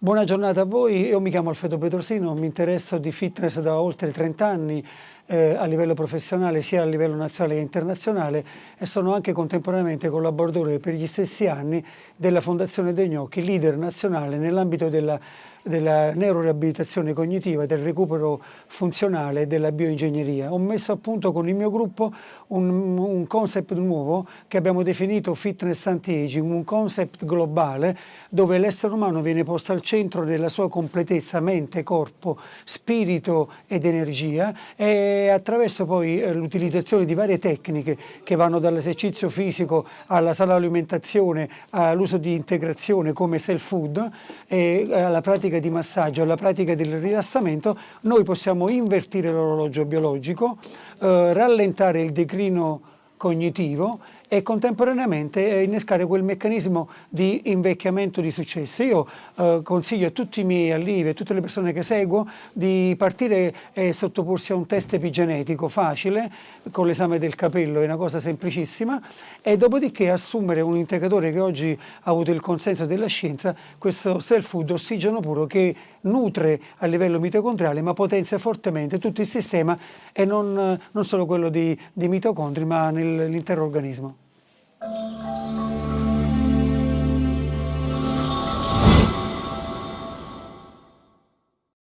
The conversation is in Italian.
Buona giornata a voi, io mi chiamo Alfredo Petrosino, mi interesso di fitness da oltre 30 anni eh, a livello professionale sia a livello nazionale che internazionale e sono anche contemporaneamente collaboratore per gli stessi anni della Fondazione De Gnocchi, leader nazionale nell'ambito della della neuroriabilitazione cognitiva, del recupero funzionale e della bioingegneria. Ho messo a punto con il mio gruppo un, un concept nuovo che abbiamo definito fitness anti-aging, un concept globale dove l'essere umano viene posto al centro della sua completezza, mente, corpo, spirito ed energia e attraverso poi eh, l'utilizzazione di varie tecniche che vanno dall'esercizio fisico alla sana alimentazione, all'uso di integrazione come self food eh, alla pratica di massaggio, alla pratica del rilassamento, noi possiamo invertire l'orologio biologico, eh, rallentare il declino cognitivo e contemporaneamente innescare quel meccanismo di invecchiamento di successo. Io eh, consiglio a tutti i miei allievi, a tutte le persone che seguo, di partire e sottoporsi a un test epigenetico facile, con l'esame del capello, è una cosa semplicissima, e dopodiché assumere un integratore che oggi ha avuto il consenso della scienza, questo self-food ossigeno puro che nutre a livello mitocondriale ma potenzia fortemente tutto il sistema e non, non solo quello di mitocondri ma l'intero organismo.